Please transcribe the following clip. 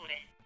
creature.